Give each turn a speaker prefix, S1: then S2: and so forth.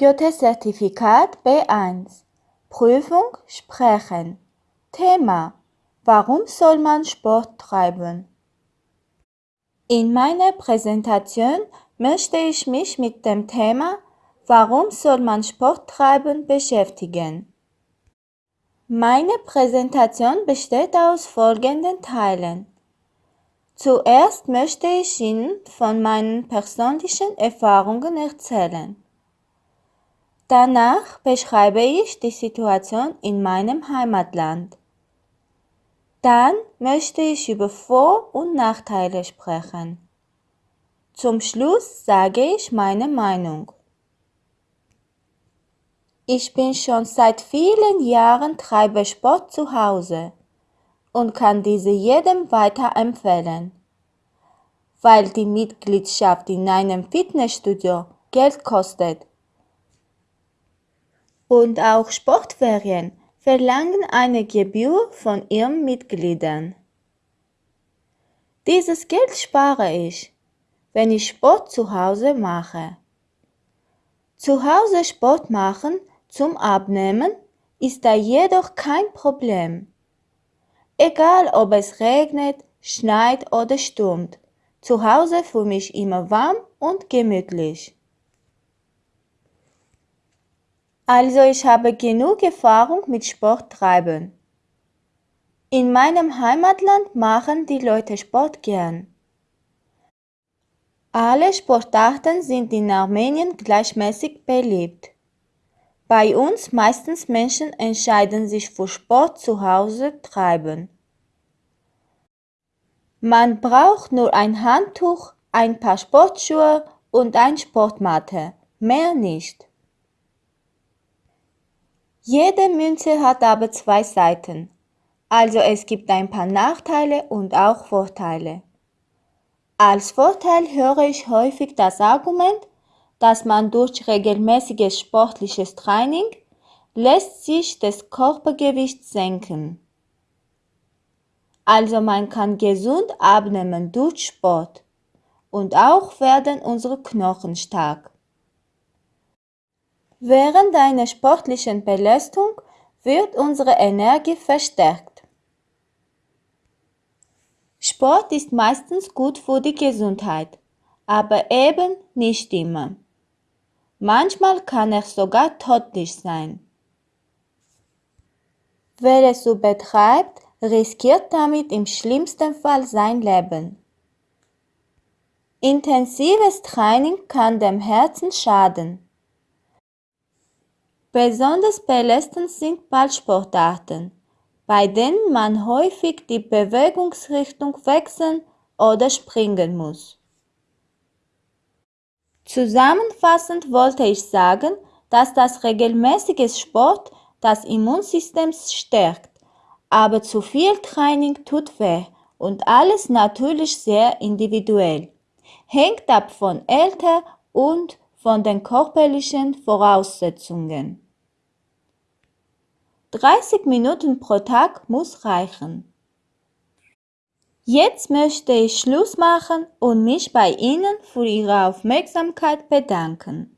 S1: Goethe-Zertifikat B1 Prüfung Sprechen Thema Warum soll man Sport treiben? In meiner Präsentation möchte ich mich mit dem Thema Warum soll man Sport treiben beschäftigen. Meine Präsentation besteht aus folgenden Teilen. Zuerst möchte ich Ihnen von meinen persönlichen Erfahrungen erzählen. Danach beschreibe ich die Situation in meinem Heimatland. Dann möchte ich über Vor- und Nachteile sprechen. Zum Schluss sage ich meine Meinung. Ich bin schon seit vielen Jahren treibe Sport zu Hause und kann diese jedem weiterempfehlen, weil die Mitgliedschaft in einem Fitnessstudio Geld kostet und auch Sportferien verlangen eine Gebühr von ihren Mitgliedern. Dieses Geld spare ich, wenn ich Sport zu Hause mache. Zu Hause Sport machen zum Abnehmen ist da jedoch kein Problem. Egal ob es regnet, schneit oder stürmt, zu Hause für mich immer warm und gemütlich. Also ich habe genug Erfahrung mit Sport treiben. In meinem Heimatland machen die Leute Sport gern. Alle Sportarten sind in Armenien gleichmäßig beliebt. Bei uns meistens Menschen entscheiden sich für Sport zu Hause treiben. Man braucht nur ein Handtuch, ein paar Sportschuhe und ein Sportmatte, mehr nicht. Jede Münze hat aber zwei Seiten, also es gibt ein paar Nachteile und auch Vorteile. Als Vorteil höre ich häufig das Argument, dass man durch regelmäßiges sportliches Training lässt sich das Körpergewicht senken. Also man kann gesund abnehmen durch Sport und auch werden unsere Knochen stark. Während einer sportlichen Belastung wird unsere Energie verstärkt. Sport ist meistens gut für die Gesundheit, aber eben nicht immer. Manchmal kann er sogar tödlich sein. Wer es so betreibt, riskiert damit im schlimmsten Fall sein Leben. Intensives Training kann dem Herzen schaden. Besonders belastend sind Ballsportarten, bei denen man häufig die Bewegungsrichtung wechseln oder springen muss. Zusammenfassend wollte ich sagen, dass das regelmäßige Sport das Immunsystem stärkt, aber zu viel Training tut weh und alles natürlich sehr individuell, hängt ab von Alter und von den körperlichen Voraussetzungen. 30 Minuten pro Tag muss reichen. Jetzt möchte ich Schluss machen und mich bei Ihnen für Ihre Aufmerksamkeit bedanken.